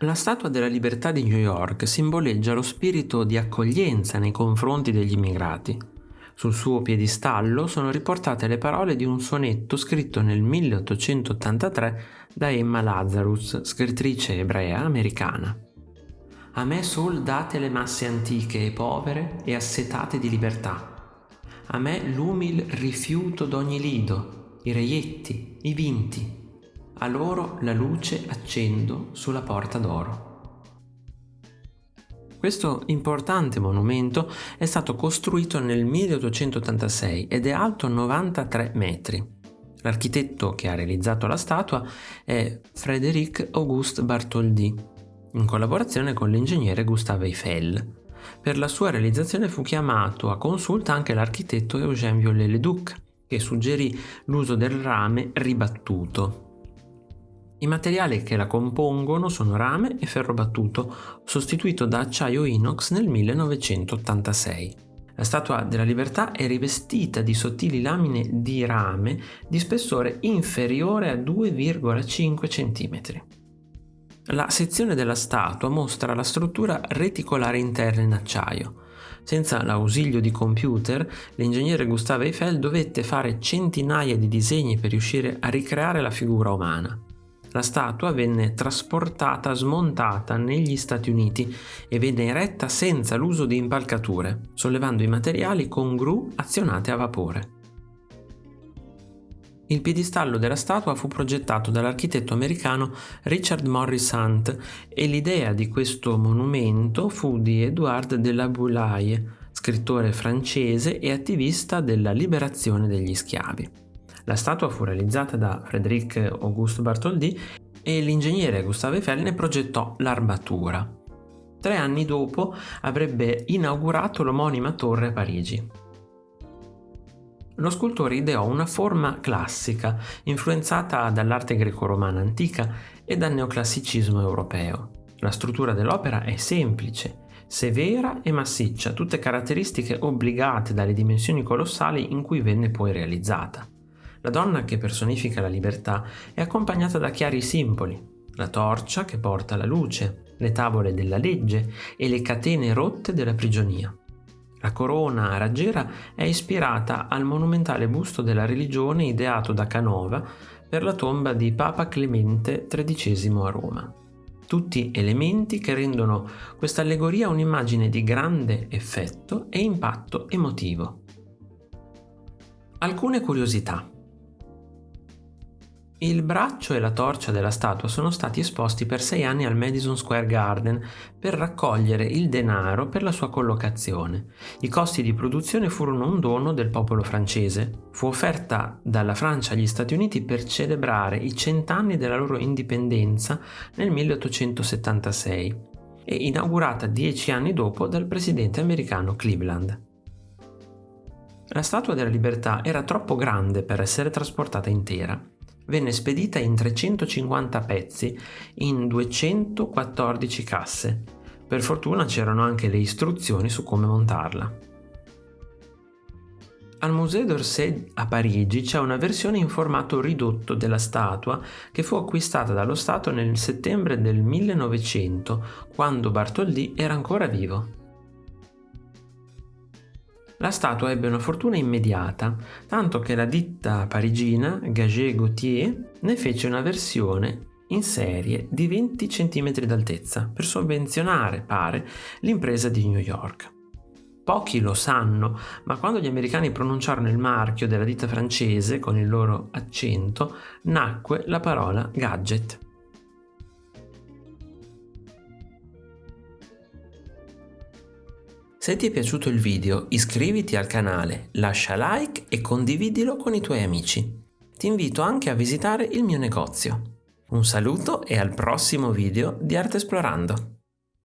La Statua della Libertà di New York simboleggia lo spirito di accoglienza nei confronti degli immigrati. Sul suo piedistallo sono riportate le parole di un sonetto scritto nel 1883 da Emma Lazarus, scrittrice ebrea americana. A me sol date le masse antiche e povere e assetate di libertà. A me l'umil rifiuto d'ogni lido, i reietti, i vinti, a loro la luce accendo sulla porta d'oro. Questo importante monumento è stato costruito nel 1886 ed è alto 93 metri. L'architetto che ha realizzato la statua è Frédéric Auguste Bartholdi, in collaborazione con l'ingegnere Gustave Eiffel. Per la sua realizzazione fu chiamato a consulta anche l'architetto Eugène Viollet-le-Duc, che suggerì l'uso del rame ribattuto, i materiali che la compongono sono rame e ferro battuto, sostituito da acciaio inox nel 1986. La Statua della Libertà è rivestita di sottili lamine di rame di spessore inferiore a 2,5 cm. La sezione della statua mostra la struttura reticolare interna in acciaio. Senza l'ausilio di computer, l'ingegnere Gustave Eiffel dovette fare centinaia di disegni per riuscire a ricreare la figura umana. La statua venne trasportata smontata negli Stati Uniti e venne eretta senza l'uso di impalcature, sollevando i materiali con gru azionate a vapore. Il piedistallo della statua fu progettato dall'architetto americano Richard Morris Hunt e l'idea di questo monumento fu di Edouard de la Boulaye, scrittore francese e attivista della liberazione degli schiavi. La statua fu realizzata da Frédéric Auguste Bartholdi e l'ingegnere Gustave Eiffel ne progettò l'armatura. Tre anni dopo avrebbe inaugurato l'omonima torre a Parigi. Lo scultore ideò una forma classica, influenzata dall'arte greco-romana antica e dal neoclassicismo europeo. La struttura dell'opera è semplice, severa e massiccia, tutte caratteristiche obbligate dalle dimensioni colossali in cui venne poi realizzata. La donna che personifica la libertà è accompagnata da chiari simboli, la torcia che porta la luce, le tavole della legge e le catene rotte della prigionia. La corona raggiera è ispirata al monumentale busto della religione ideato da Canova per la tomba di Papa Clemente XIII a Roma. Tutti elementi che rendono questa allegoria un'immagine di grande effetto e impatto emotivo. Alcune curiosità. Il braccio e la torcia della statua sono stati esposti per sei anni al Madison Square Garden per raccogliere il denaro per la sua collocazione. I costi di produzione furono un dono del popolo francese. Fu offerta dalla Francia agli Stati Uniti per celebrare i cent'anni della loro indipendenza nel 1876 e inaugurata dieci anni dopo dal presidente americano Cleveland. La Statua della Libertà era troppo grande per essere trasportata intera venne spedita in 350 pezzi in 214 casse. Per fortuna c'erano anche le istruzioni su come montarla. Al Musée d'Orsay a Parigi c'è una versione in formato ridotto della statua che fu acquistata dallo Stato nel settembre del 1900, quando Bartholdi era ancora vivo. La statua ebbe una fortuna immediata, tanto che la ditta parigina Gagé Gauthier ne fece una versione in serie di 20 cm d'altezza per sovvenzionare, pare, l'impresa di New York. Pochi lo sanno, ma quando gli americani pronunciarono il marchio della ditta francese con il loro accento, nacque la parola gadget. Se ti è piaciuto il video iscriviti al canale, lascia like e condividilo con i tuoi amici. Ti invito anche a visitare il mio negozio. Un saluto e al prossimo video di Arte Esplorando!